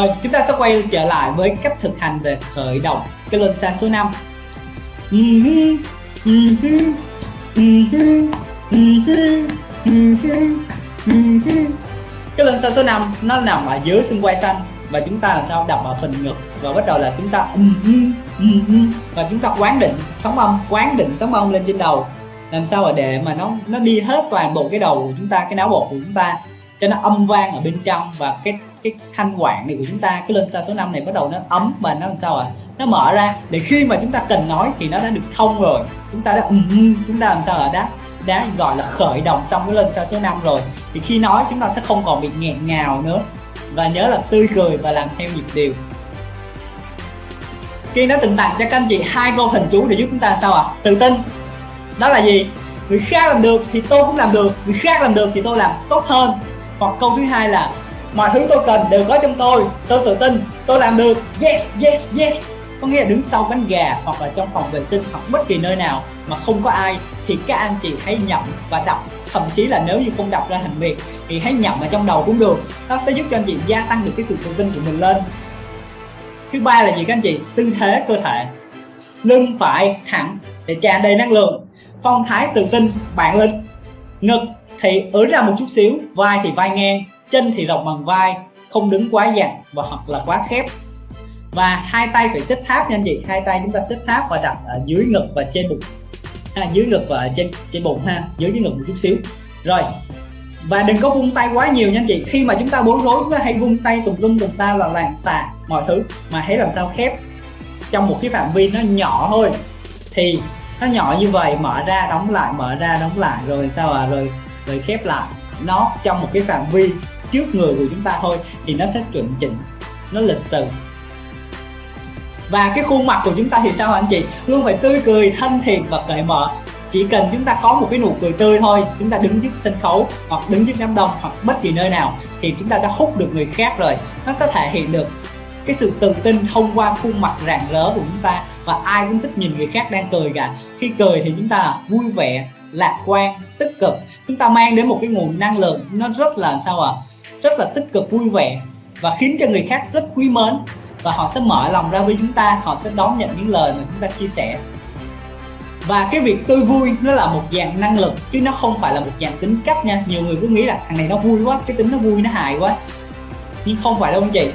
Rồi, chúng ta sẽ quay trở lại với cách thực hành về khởi động. Cái lên xa số 5 Cái lên xa số 5 nó nằm ở dưới xương quai xanh. Và chúng ta làm sao đập vào phần ngực? Và bắt đầu là chúng ta um, um, um, và chúng ta quán định sóng âm quán định sóng âm lên trên đầu. Làm sao để mà nó nó đi hết toàn bộ cái đầu của chúng ta cái não bộ của chúng ta cho nó âm vang ở bên trong và cái cái thanh quản này của chúng ta cái lên xa số 5 này bắt đầu nó ấm và nó làm sao ạ? À? nó mở ra. Để khi mà chúng ta cần nói thì nó đã được thông rồi. Chúng ta đã um, chúng ta làm sao ở đã đã gọi là khởi động xong cái lên xa số 5 rồi. Thì khi nói chúng ta sẽ không còn bị nghẹn ngào nữa. Và nhớ là tươi cười và làm theo nhịp điều Kiên đã từng tặng cho các anh chị hai câu hình chú để giúp chúng ta sao ạ? À? tự tin. Đó là gì? Người khác làm được thì tôi cũng làm được. Người khác làm được thì tôi làm tốt hơn hoặc câu thứ hai là, mọi thứ tôi cần đều có trong tôi tôi tự tin, tôi làm được. Yes yes yes. Có nghĩa là đứng sau cánh gà hoặc là trong phòng vệ sinh hoặc bất kỳ nơi nào mà không có ai, thì các anh chị hãy nhậm và đọc. Thậm chí là nếu như không đọc ra thành việc, thì hãy nhậm ở trong đầu cũng được. Nó sẽ giúp cho anh chị gia tăng được cái sự tự tin của mình lên. Thứ ba là gì các anh chị? Tư thế cơ thể. Lưng, phải, thẳng, để tràn đầy năng lượng. Phong thái tự tin bạn lĩnh. Ngực thì ưỡn ra một chút xíu vai thì vai ngang chân thì rộng bằng vai không đứng quá dặn và hoặc là quá khép. Và hai tay phải xếp tháp nha anh chị hai tay chúng ta xếp tháp và đặt ở dưới ngực và trên bụng. Ha, dưới ngực và trên trên bụng ha dưới dưới ngực một chút xíu. Rồi và đừng có vung tay quá nhiều nha anh chị khi mà chúng ta bối rối chúng ta hay vung tay tùm lum tùm ta là làng xà mọi thứ mà hãy làm sao khép. Trong một cái phạm vi nó nhỏ thôi thì nó nhỏ như vậy mở ra đóng lại mở ra đóng lại rồi sao à rồi rồi khép lại nó trong một cái phạm vi trước người của chúng ta thôi thì nó sẽ chuẩn chỉnh, nó lịch sự. Và cái khuôn mặt của chúng ta thì sao anh chị? Luôn phải tươi cười thân thiện và cởi mở. Chỉ cần chúng ta có một cái nụ cười tươi thôi, chúng ta đứng trước sân khấu hoặc đứng trước đám đông hoặc bất kỳ nơi nào thì chúng ta đã hút được người khác rồi. Nó sẽ thể hiện được cái sự tự tin thông qua khuôn mặt rạng rỡ của chúng ta và ai cũng thích nhìn người khác đang cười cả. Khi cười thì chúng ta là vui vẻ lạc quan, tích cực. Chúng ta mang đến một cái nguồn năng lượng nó rất là sao ạ? À? rất là tích cực, vui vẻ và khiến cho người khác rất quý mến và họ sẽ mở lòng ra với chúng ta, họ sẽ đón nhận những lời mà chúng ta chia sẻ. Và cái việc tươi vui nó là một dạng năng lực chứ nó không phải là một dạng tính cách nha. Nhiều người cứ nghĩ là thằng này nó vui quá, cái tính nó vui nó hài quá. Nhưng không phải đâu anh chị.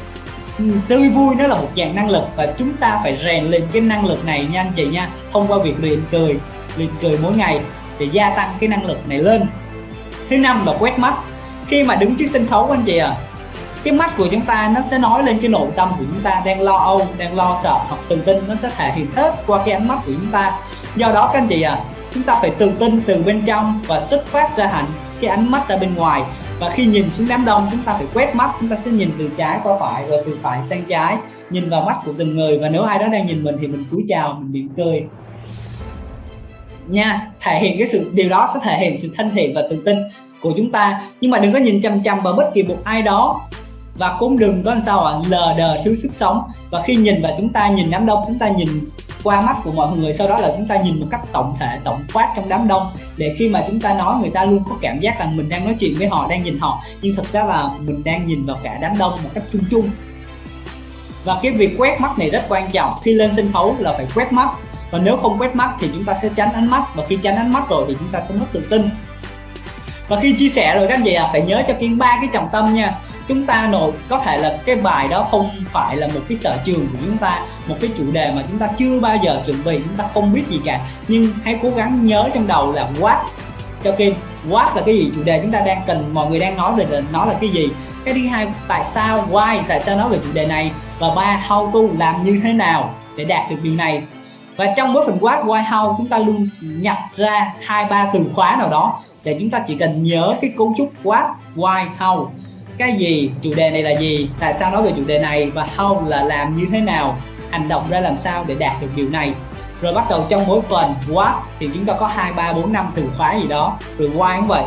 Ừ, tươi vui nó là một dạng năng lực và chúng ta phải rèn luyện cái năng lực này nha anh chị nha. Thông qua việc luyện cười luyện cười mỗi ngày để gia tăng cái năng lực này lên. Thứ năm là quét mắt. Khi mà đứng trước sân khấu, anh chị à cái mắt của chúng ta nó sẽ nói lên cái nội tâm của chúng ta đang lo âu, đang lo sợ hoặc tự tin, nó sẽ thể hiện hết qua cái ánh mắt của chúng ta. Do đó, các anh chị à chúng ta phải tự tin từ bên trong và xuất phát ra hẳn cái ánh mắt ra bên ngoài. Và khi nhìn xuống đám đông, chúng ta phải quét mắt, chúng ta sẽ nhìn từ trái qua phải rồi từ phải sang trái, nhìn vào mắt của từng người. Và nếu ai đó đang nhìn mình thì mình cúi chào, mình mỉm cười nha, thể hiện cái sự, điều đó sẽ thể hiện sự thân thiện và tự tin của chúng ta. Nhưng mà đừng có nhìn chăm chăm vào bất kỳ một ai đó. Và cũng đừng có sao ạ, lờ đờ thiếu sức sống. Và khi nhìn vào chúng ta, nhìn đám đông, chúng ta nhìn qua mắt của mọi người, sau đó là chúng ta nhìn một cách tổng thể, tổng quát trong đám đông. Để khi mà chúng ta nói, người ta luôn có cảm giác rằng mình đang nói chuyện với họ, đang nhìn họ. Nhưng thực ra là mình đang nhìn vào cả đám đông một cách chung chung. Và cái việc quét mắt này rất quan trọng. Khi lên sân khấu là phải quét mắt và nếu không quét mắt thì chúng ta sẽ tránh ánh mắt. Và khi tránh ánh mắt rồi thì chúng ta sẽ mất tự tin. Và khi chia sẻ rồi các anh chị à phải nhớ cho kiên ba cái trọng tâm nha. Chúng ta nội, có thể là cái bài đó không phải là một cái sở trường của chúng ta, một cái chủ đề mà chúng ta chưa bao giờ chuẩn bị, chúng ta không biết gì cả. Nhưng hãy cố gắng nhớ trong đầu là what. Cho kiên what là cái gì? Chủ đề chúng ta đang cần, mọi người đang nói về nó là cái gì? Cái thứ hai, tại sao, why, tại sao nói về chủ đề này? Và ba, how to làm như thế nào để đạt được điều này? Và trong mỗi phần quát why how chúng ta luôn nhặt ra hai, ba từ khóa nào đó để chúng ta chỉ cần nhớ cái cấu trúc quát why how cái gì, chủ đề này là gì, tại sao nói về chủ đề này và how là làm như thế nào, hành động ra làm sao để đạt được điều này. Rồi bắt đầu trong mỗi phần what thì chúng ta có hai, ba, bốn, năm từ khóa gì đó. Rồi why cũng vậy.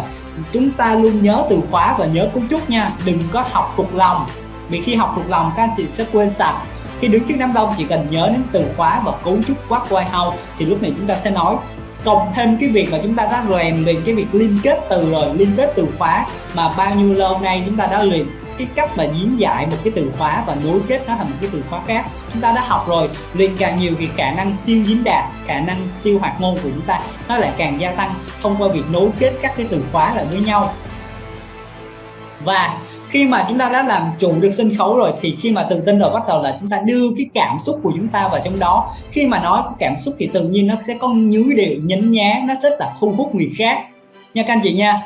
Chúng ta luôn nhớ từ khóa và nhớ cấu trúc nha. Đừng có học thuộc lòng. Vì khi học thuộc lòng, các anh chị sẽ quên sạch khi đứng trước đám đông, chỉ cần nhớ đến từ khóa và cấu trúc quát quay hau thì lúc này chúng ta sẽ nói. Cộng thêm cái việc mà chúng ta đã rèn luyện cái việc liên kết từ rồi, liên kết từ khóa mà bao nhiêu lâu nay chúng ta đã luyện cái cách mà diễn giải một cái từ khóa và nối kết nó thành một cái từ khóa khác. Chúng ta đã học rồi, luyện càng nhiều thì khả năng siêu diễn đạt, khả năng siêu hoạt ngôn của chúng ta nó lại càng gia tăng thông qua việc nối kết các cái từ khóa lại với nhau. Và khi mà chúng ta đã làm chủ được sân khấu rồi, thì khi mà tự tin rồi bắt đầu là chúng ta đưa cái cảm xúc của chúng ta vào trong đó. Khi mà nói cảm xúc thì tự nhiên nó sẽ có nhứ điệu nhấn nhá, nó rất là thu hút người khác. Nha các anh chị nha.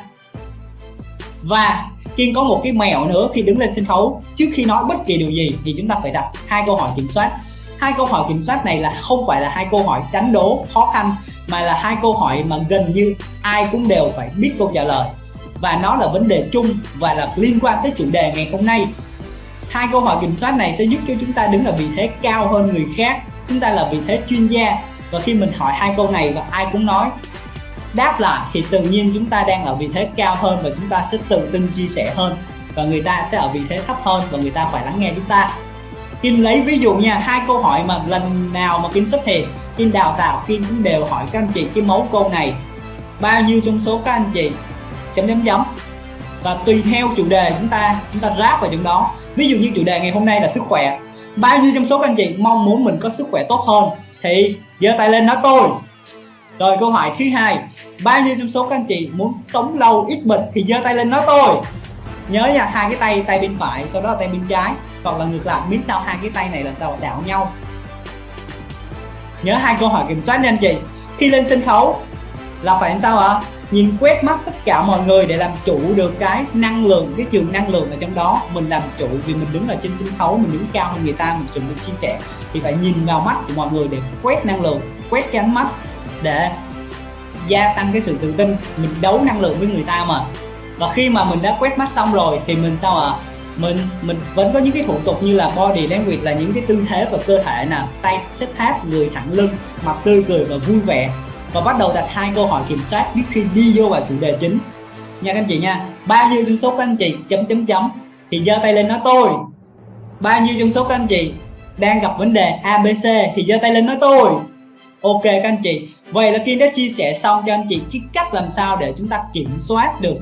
Và Kiên có một cái mèo nữa khi đứng lên sân khấu. Trước khi nói bất kỳ điều gì thì chúng ta phải đặt hai câu hỏi kiểm soát. Hai câu hỏi kiểm soát này là không phải là hai câu hỏi đánh đố khó khăn, mà là hai câu hỏi mà gần như ai cũng đều phải biết câu trả lời và nó là vấn đề chung và là liên quan tới chủ đề ngày hôm nay. Hai câu hỏi kiểm soát này sẽ giúp cho chúng ta đứng ở vị thế cao hơn người khác. Chúng ta là vị thế chuyên gia. Và khi mình hỏi hai câu này và ai cũng nói, đáp lại thì tự nhiên chúng ta đang ở vị thế cao hơn và chúng ta sẽ tự tin chia sẻ hơn. Và người ta sẽ ở vị thế thấp hơn và người ta phải lắng nghe chúng ta. Kim lấy ví dụ nha, hai câu hỏi mà lần nào mà Kim xuất hiện, Kim đào tạo, Kim cũng đều hỏi các anh chị cái mấu câu này. Bao nhiêu trong số các anh chị chấm chấm chấm. Và tùy theo chủ đề chúng ta chúng ta ráp vào trong đó. Ví dụ như chủ đề ngày hôm nay là sức khỏe. Bao nhiêu trong số các anh chị mong muốn mình có sức khỏe tốt hơn? Thì giơ tay lên nói tôi. Rồi câu hỏi thứ hai. Bao nhiêu trong số các anh chị muốn sống lâu ít bệnh thì giơ tay lên nói tôi. Nhớ nha, hai cái tay tay bên phải, sau đó là tay bên trái. Hoặc là ngược lại miếng sau hai cái tay này là sao? Đảo nhau. Nhớ hai câu hỏi kiểm soát nha anh chị. Khi lên sân khấu, là phải làm sao ạ? Nhìn quét mắt tất cả mọi người để làm chủ được cái năng lượng, cái trường năng lượng ở trong đó. Mình làm chủ vì mình đứng ở trên sân khấu, mình đứng cao hơn người ta, mình chuẩn bị chia sẻ. Thì phải nhìn vào mắt của mọi người để quét năng lượng, quét cái ánh mắt để gia tăng cái sự tự tin. Mình đấu năng lượng với người ta mà. Và khi mà mình đã quét mắt xong rồi thì mình sao ạ? À? mình mình vẫn có những cái thủ tục như là body language là những cái tư thế và cơ thể nè tay xếp tháp, người thẳng lưng, mặt tươi cười và vui vẻ và bắt đầu đặt hai câu hỏi kiểm soát trước khi đi vô vào chủ đề chính. Nha các anh chị nha bao nhiêu trong số các anh chị chấm chấm chấm? Thì giơ tay lên nói tôi. Bao nhiêu trong số các anh chị đang gặp vấn đề abc thì giơ tay lên nói tôi. Ok các anh chị, vậy là kiên đã chia sẻ xong cho anh chị cái cách làm sao để chúng ta kiểm soát được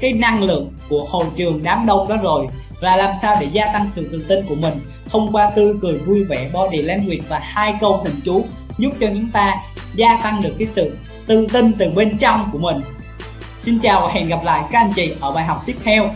cái năng lượng của hội trường đám đông đó rồi. Và làm sao để gia tăng sự tự tin của mình thông qua tươi cười, vui vẻ, body language và hai câu thần chú giúp cho chúng ta gia tăng được cái sự tự tin từ bên trong của mình. Xin chào và hẹn gặp lại các anh chị ở bài học tiếp theo.